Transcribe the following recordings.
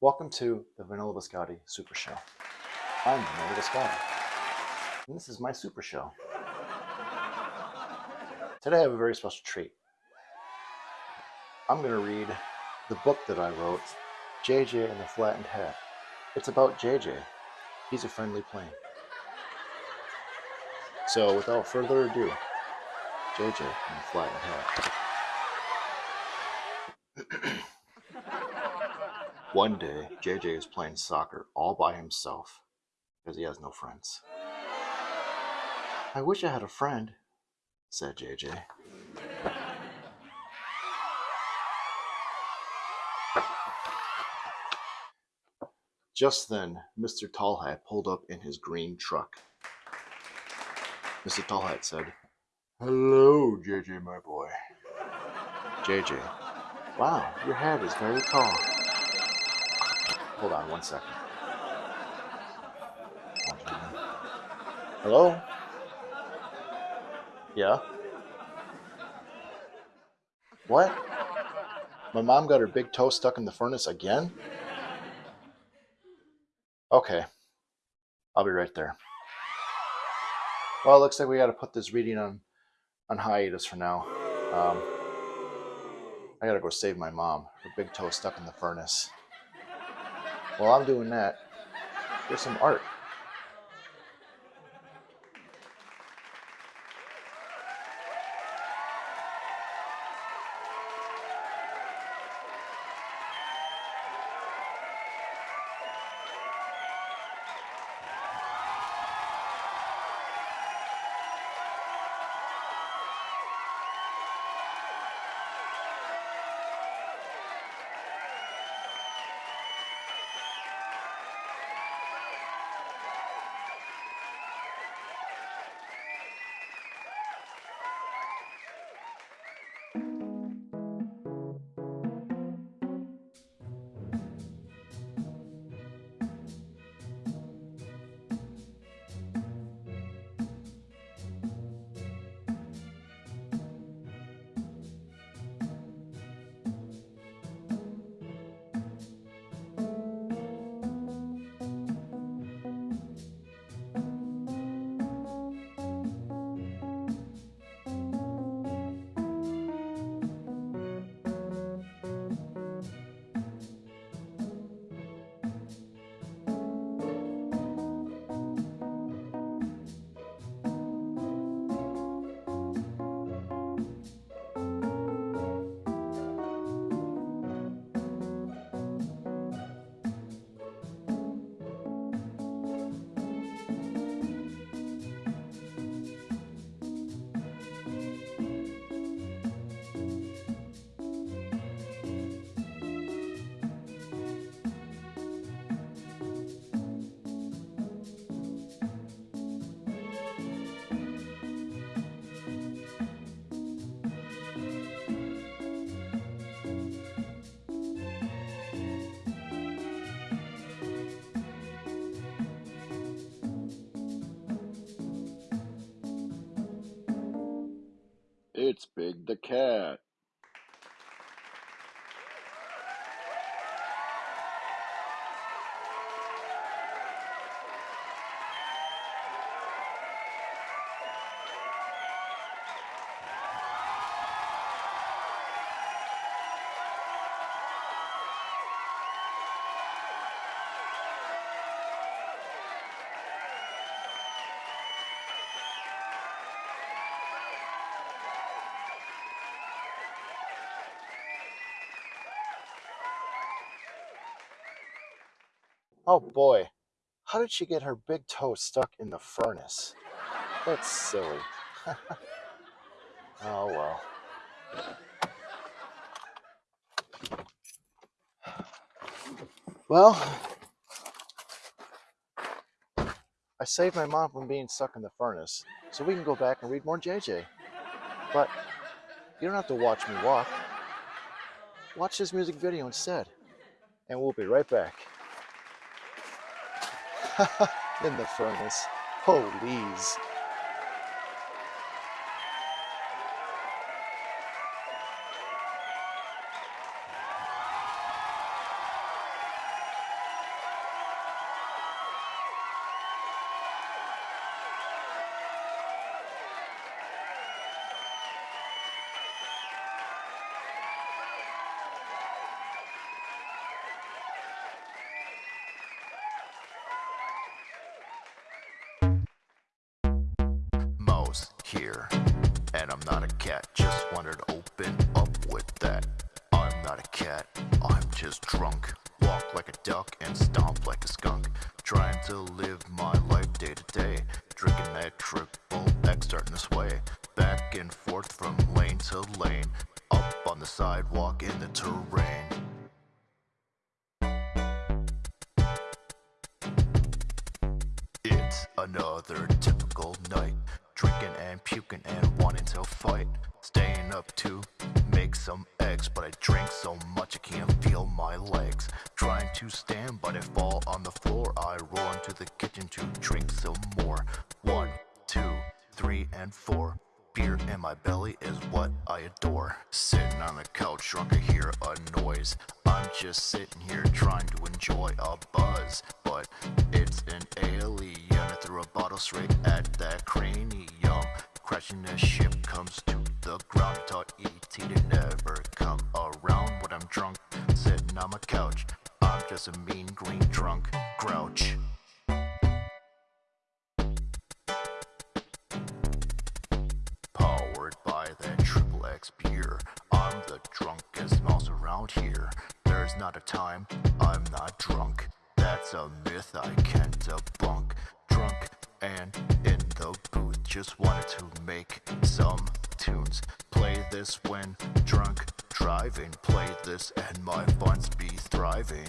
Welcome to the Vanilla Biscotti Super Show. I'm Vanilla Biscotti, and this is my Super Show. Today I have a very special treat. I'm going to read the book that I wrote, JJ and the Flattened Hat. It's about JJ. He's a friendly plane. So without further ado, JJ and the Flattened Hat. One day, JJ is playing soccer all by himself because he has no friends. I wish I had a friend, said JJ. Just then, Mr. Tallhat pulled up in his green truck. Mr. Tallhat said, Hello, JJ, my boy. JJ, wow, your head is very tall. Hold on one second. Hello? Yeah? What? My mom got her big toe stuck in the furnace again? Okay. I'll be right there. Well, it looks like we got to put this reading on, on hiatus for now. Um, I got to go save my mom. Her big toe stuck in the furnace. While I'm doing that, here's some art. Big the Cat. Oh boy, how did she get her big toe stuck in the furnace? That's silly. oh well. Well, I saved my mom from being stuck in the furnace, so we can go back and read more JJ. But you don't have to watch me walk. Watch this music video instead, and we'll be right back. in the furnace. Holy's. The terrain. It's another typical night. Drinking and puking and wanting to fight. Staying up to make some eggs, but I drink so much I can't feel my legs. Trying to stand, but I fall on the floor. I roll into the kitchen to drink some more. One, two, three, and four. Beer in my belly is what I adore. Sitting on the couch, drunk, I hear a noise. I'm just sitting here trying to enjoy a buzz, but it's an alien. I threw a bottle straight at that cranium. Crashing the ship comes to the ground. Taught ET to never come around when I'm drunk. Sitting on my couch, I'm just a mean green drunk grouch. Around here. There's not a time I'm not drunk. That's a myth I can't debunk. Drunk and in the booth, just wanted to make some tunes. Play this when drunk driving. Play this and my funds be thriving.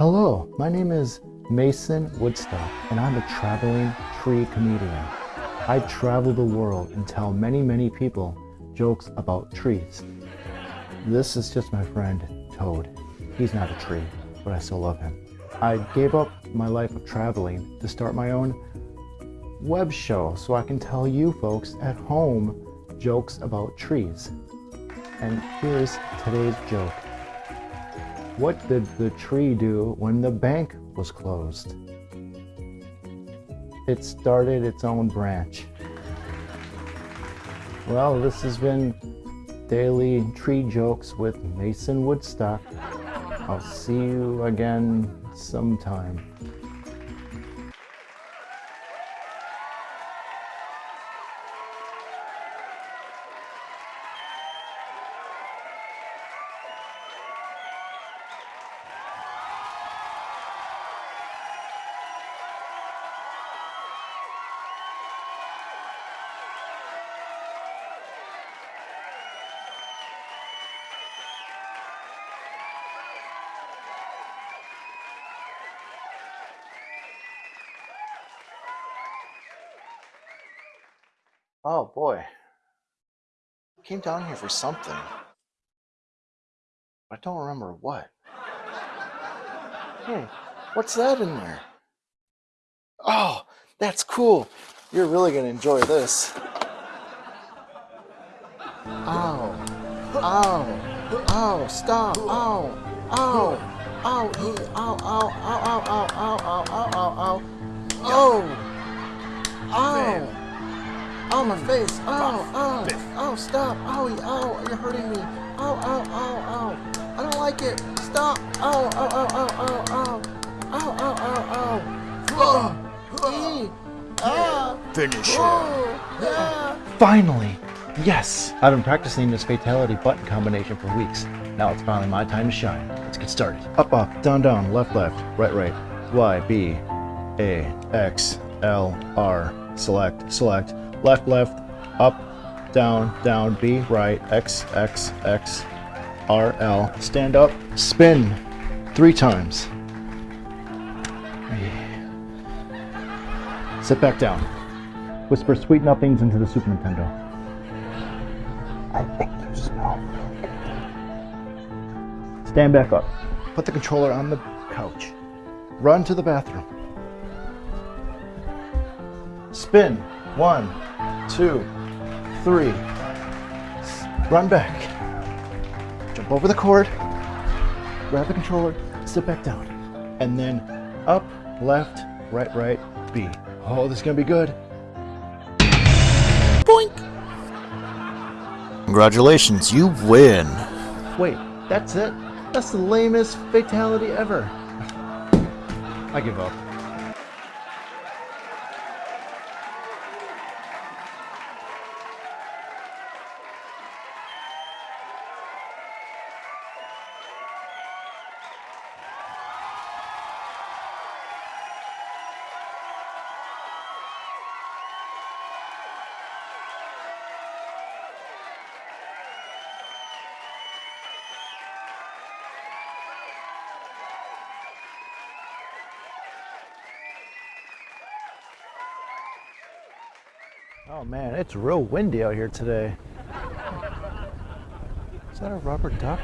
Hello, my name is Mason Woodstock, and I'm a traveling tree comedian. I travel the world and tell many, many people jokes about trees. This is just my friend Toad. He's not a tree, but I still love him. I gave up my life of traveling to start my own web show so I can tell you folks at home jokes about trees. And here's today's joke. What did the tree do when the bank was closed? It started its own branch. Well, this has been Daily Tree Jokes with Mason Woodstock. I'll see you again sometime. Oh boy. Came down here for something. I don't remember what. Hey, what's that in there? Oh, that's cool. You're really gonna enjoy this. Ow. Ow. Ow. Stop. Ow. Ow. Ow. Ow. Ow. Ow. Ow. Ow. Ow. Ow. Ow. Ow. Ow. Oh. Ow. Oh, my face. Oh, oh, oh, stop. Oh, oh, you're hurting me. Oh, oh, oh, oh. I don't like it. Stop. Oh, oh, oh, oh, oh, oh. Oh, oh, oh, oh. Oh. Oh. Finish her. Yeah. Finally. Yes. I've been practicing this fatality button combination for weeks. Now it's finally my time to shine. Let's get started. Up, up, down, down, left, left, right, right, Y, B, A, X, L, R, select, select, Left, left, up, down, down, B, right, X, X, X, R, L. Stand up, spin three times. Sit back down. Whisper sweet nothings into the Super Nintendo. I think you smell. Stand back up. Put the controller on the couch. Run to the bathroom. Spin. One, two, three. Run back. Jump over the cord. Grab the controller. Sit back down. And then up, left, right, right, B. Oh, this is gonna be good. Boink! Congratulations, you win. Wait, that's it? That's the lamest fatality ever. I give up. Oh man, it's real windy out here today. Is that a rubber duck?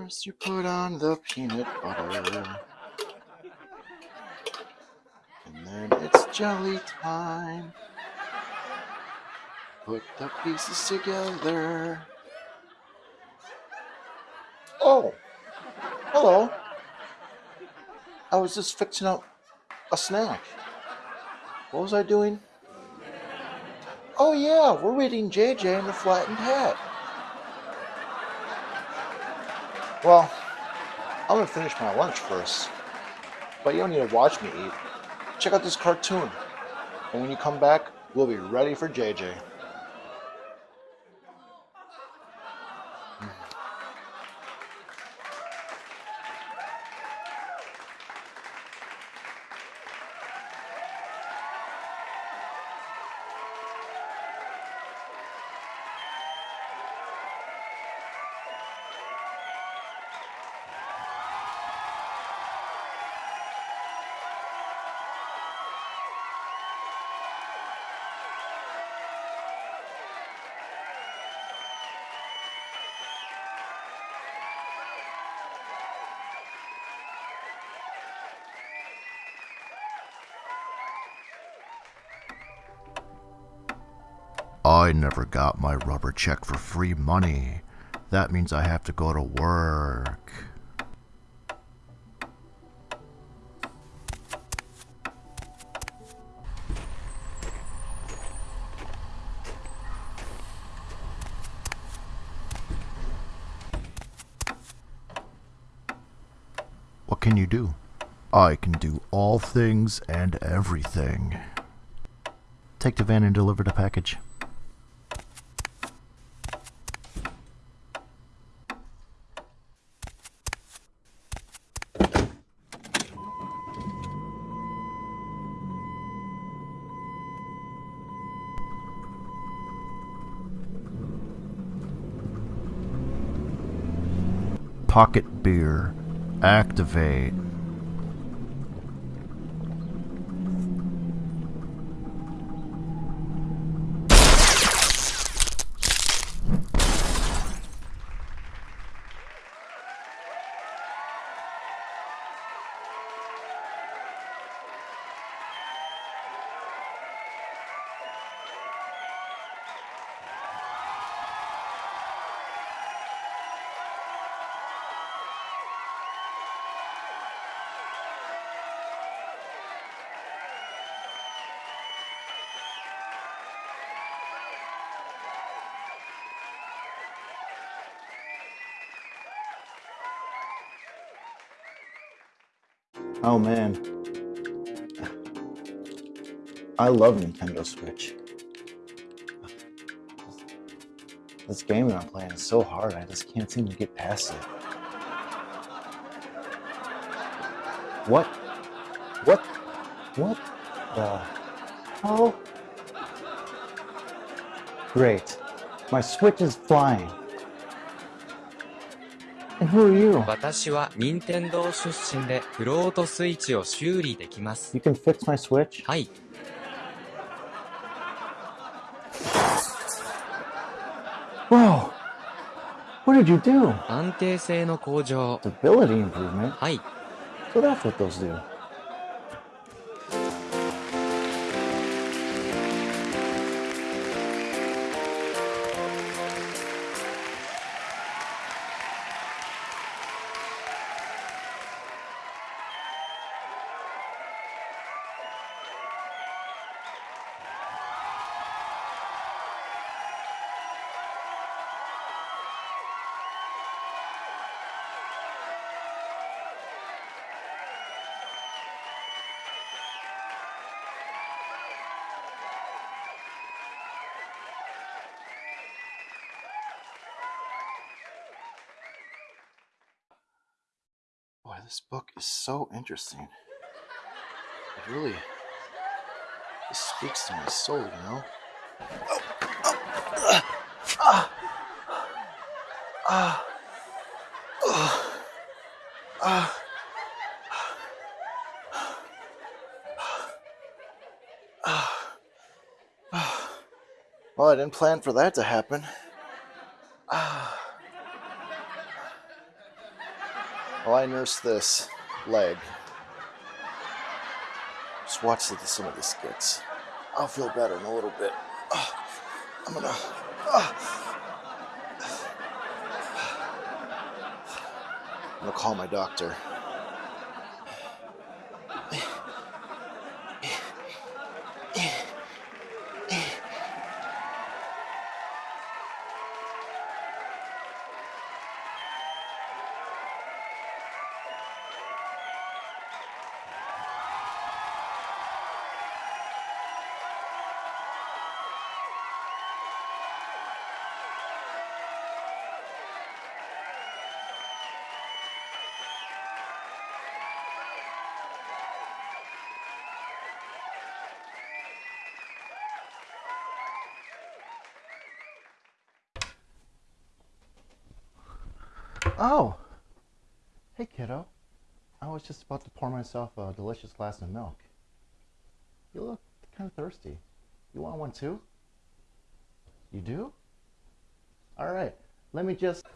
First you put on the peanut butter. And then it's jelly time. Put the pieces together. Oh! Hello. I was just fixing up a snack. What was I doing? Oh yeah, we're reading JJ and the Flattened Hat. Well, I'm gonna finish my lunch first. But you don't need to watch me eat. Check out this cartoon. And when you come back, we'll be ready for JJ. I never got my rubber check for free money. That means I have to go to work. What can you do? I can do all things and everything. Take the van and deliver the package. Pocket beer. Activate. Oh man. I love Nintendo Switch. This game that I'm playing is so hard, I just can't seem to get past it. What? What? What the hell? Great. My Switch is flying. Who are you? 私は任天堂出身でフロートスイッチを修理できます。You can fix my Switch? はい。Bro! What did you do? 安定性の向上。Stability improvement? はい。So that's what those do. This book is so interesting. It really it speaks to my soul, you know? Oh. Well, I didn't plan for that to happen. While I nurse this leg, just watch the- some of this gets. I'll feel better in a little bit. Ah, I'm gonna. ah. I'm gonna call my doctor. Oh! Hey, kiddo. I was just about to pour myself a delicious glass of milk. You look kind of thirsty. You want one too? You do? All right. Let me just.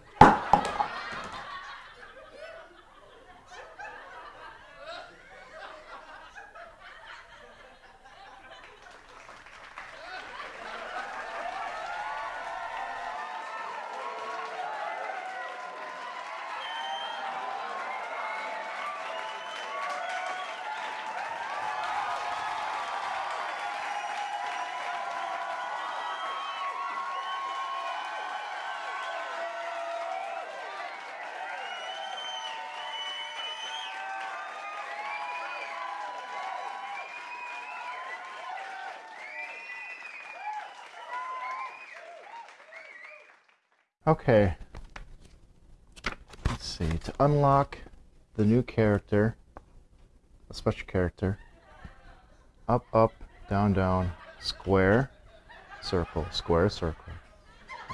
Okay. Let's see. To unlock the new character, a special character, up, up, down, down, square, circle, square, circle.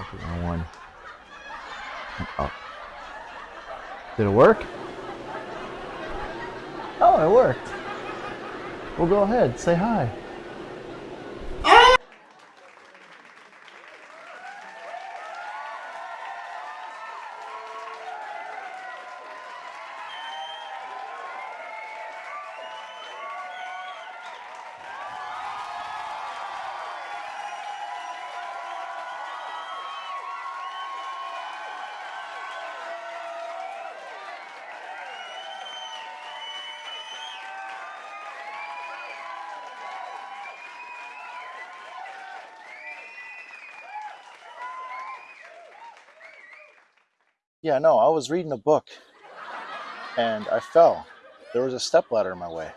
Okay, one. And up. Did it work? Oh, it worked. Well, go ahead. Say hi. Yeah, no, I was reading a book and I fell. There was a step ladder in my way.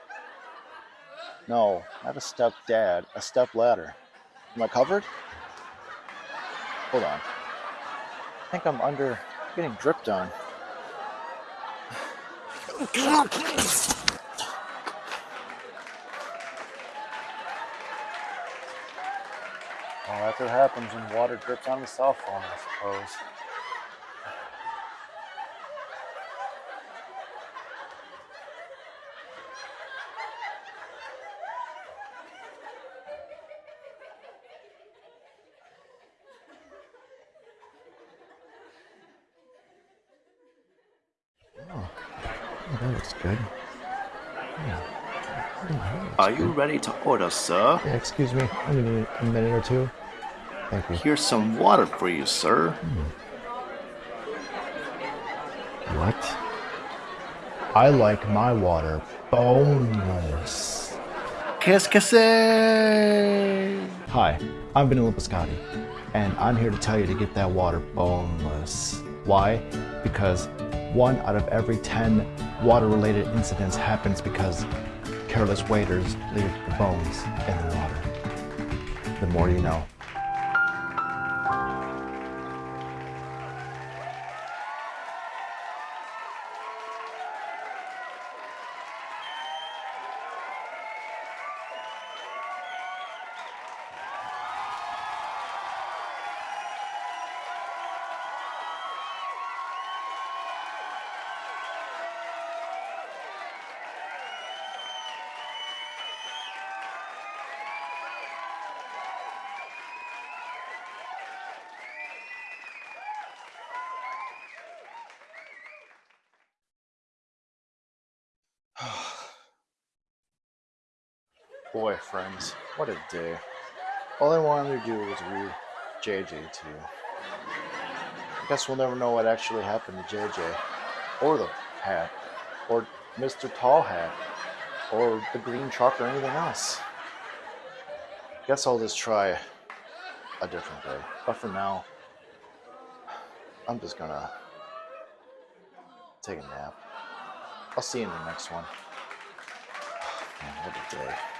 No, not a step dad, a step ladder. Am I covered? Hold on. I think I'm under getting dripped on. Well, that's what happens when water drips on the cell phone, I suppose. Looks good. Yeah. Looks Are you good. ready to order, sir? Yeah, excuse me. I need a minute or two. Thank you. Here's some water for you, sir. Hmm. What? I like my water boneless. Qu'est-ce que c'est? Hi, I'm Vanilla Biscotti, and I'm here to tell you to get that water boneless. Why? Because one out of every 10 water related incidents happens because careless waiters leave bones in the water. The more you know. Boy, friends, what a day. All I wanted to do was read JJ to you. I guess we'll never know what actually happened to JJ, or the hat, or Mr. Tall Hat, or the green truck, or anything else. Guess I'll just try a different day. But for now, I'm just gonna take a nap. I'll see you in the next one. Man, what a day.